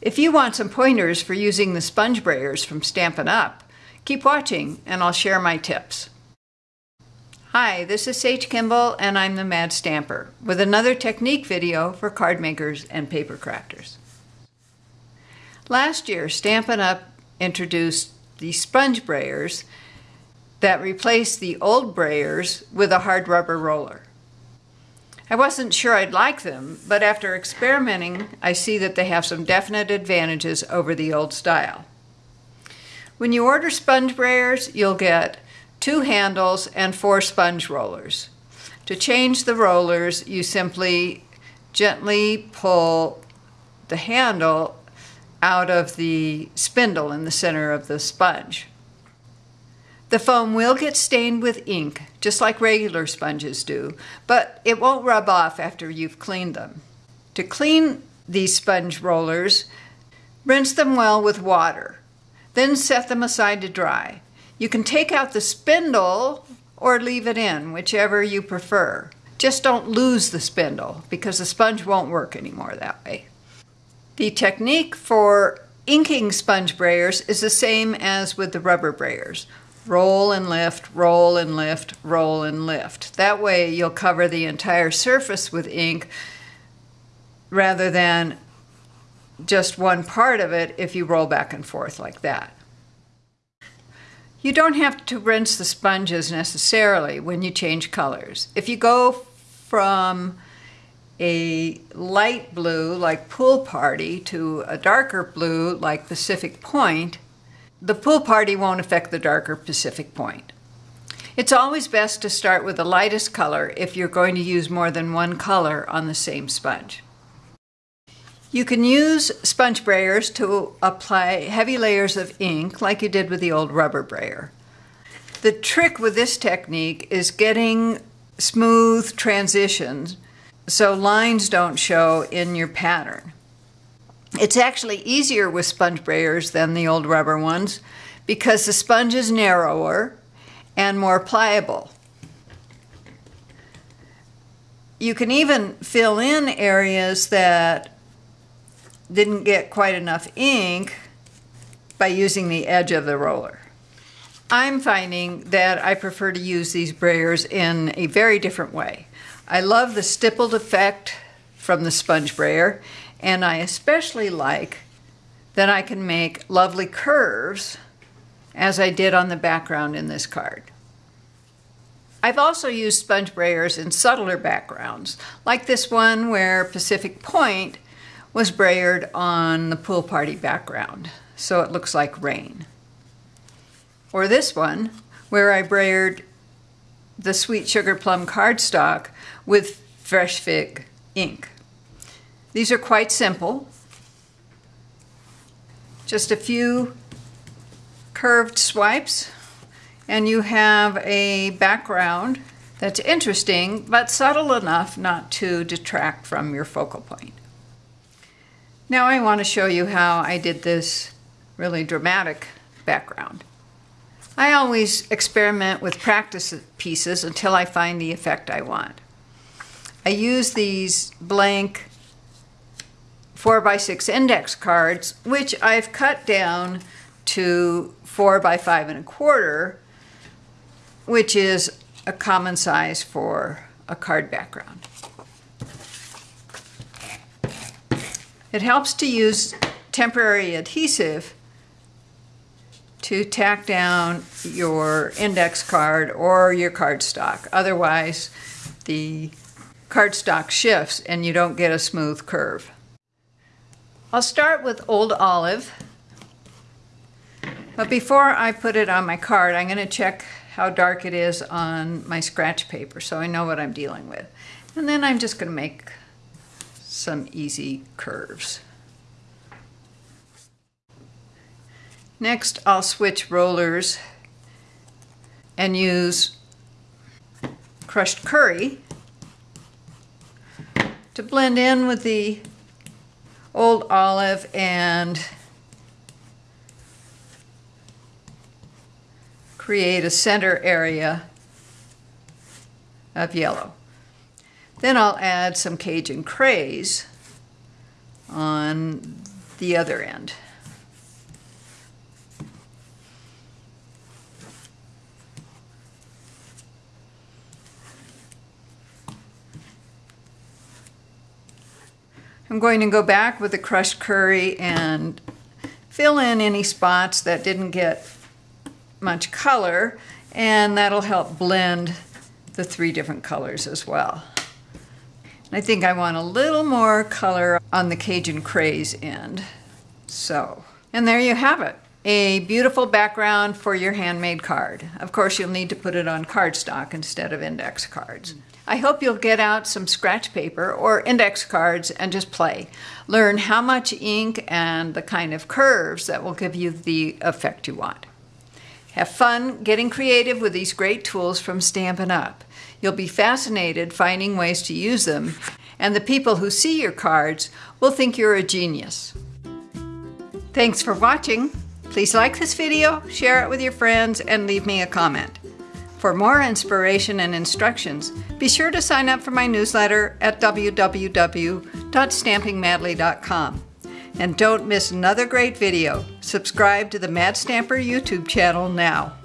If you want some pointers for using the sponge brayers from Stampin' Up, keep watching and I'll share my tips. Hi, this is Sage Kimball and I'm the Mad Stamper with another technique video for card makers and paper crafters. Last year, Stampin' Up! introduced the sponge brayers that replaced the old brayers with a hard rubber roller. I wasn't sure I'd like them, but after experimenting, I see that they have some definite advantages over the old style. When you order sponge brayers, you'll get two handles and four sponge rollers. To change the rollers, you simply gently pull the handle out of the spindle in the center of the sponge. The foam will get stained with ink, just like regular sponges do, but it won't rub off after you've cleaned them. To clean these sponge rollers, rinse them well with water, then set them aside to dry. You can take out the spindle or leave it in, whichever you prefer. Just don't lose the spindle because the sponge won't work anymore that way. The technique for inking sponge brayers is the same as with the rubber brayers roll and lift, roll and lift, roll and lift. That way you'll cover the entire surface with ink rather than just one part of it if you roll back and forth like that. You don't have to rinse the sponges necessarily when you change colors. If you go from a light blue like Pool Party to a darker blue like Pacific Point, the pool party won't affect the darker Pacific point. It's always best to start with the lightest color if you're going to use more than one color on the same sponge. You can use sponge brayers to apply heavy layers of ink like you did with the old rubber brayer. The trick with this technique is getting smooth transitions so lines don't show in your pattern. It's actually easier with sponge brayers than the old rubber ones because the sponge is narrower and more pliable. You can even fill in areas that didn't get quite enough ink by using the edge of the roller. I'm finding that I prefer to use these brayers in a very different way. I love the stippled effect from the sponge brayer and I especially like that I can make lovely curves as I did on the background in this card. I've also used sponge brayers in subtler backgrounds, like this one where Pacific Point was brayered on the pool party background, so it looks like rain. Or this one, where I brayered the Sweet Sugar Plum cardstock with Fresh Fig ink. These are quite simple. Just a few curved swipes and you have a background that's interesting but subtle enough not to detract from your focal point. Now I want to show you how I did this really dramatic background. I always experiment with practice pieces until I find the effect I want. I use these blank 4 by 6 index cards, which I've cut down to 4 by 5 and a quarter, which is a common size for a card background. It helps to use temporary adhesive to tack down your index card or your cardstock. Otherwise, the cardstock shifts and you don't get a smooth curve. I'll start with Old Olive. But before I put it on my card, I'm going to check how dark it is on my scratch paper so I know what I'm dealing with. And then I'm just going to make some easy curves. Next, I'll switch rollers and use crushed curry to blend in with the old olive and create a center area of yellow. Then I'll add some Cajun craze on the other end. I'm going to go back with the crushed curry and fill in any spots that didn't get much color and that'll help blend the three different colors as well. I think I want a little more color on the Cajun Craze end. So, and there you have it. A beautiful background for your handmade card. Of course, you'll need to put it on cardstock instead of index cards. I hope you'll get out some scratch paper or index cards and just play. Learn how much ink and the kind of curves that will give you the effect you want. Have fun getting creative with these great tools from Stampin' Up! You'll be fascinated finding ways to use them, and the people who see your cards will think you're a genius. Thanks for watching. Please like this video, share it with your friends, and leave me a comment. For more inspiration and instructions, be sure to sign up for my newsletter at www.stampingmadly.com. And don't miss another great video. Subscribe to the Mad Stamper YouTube channel now.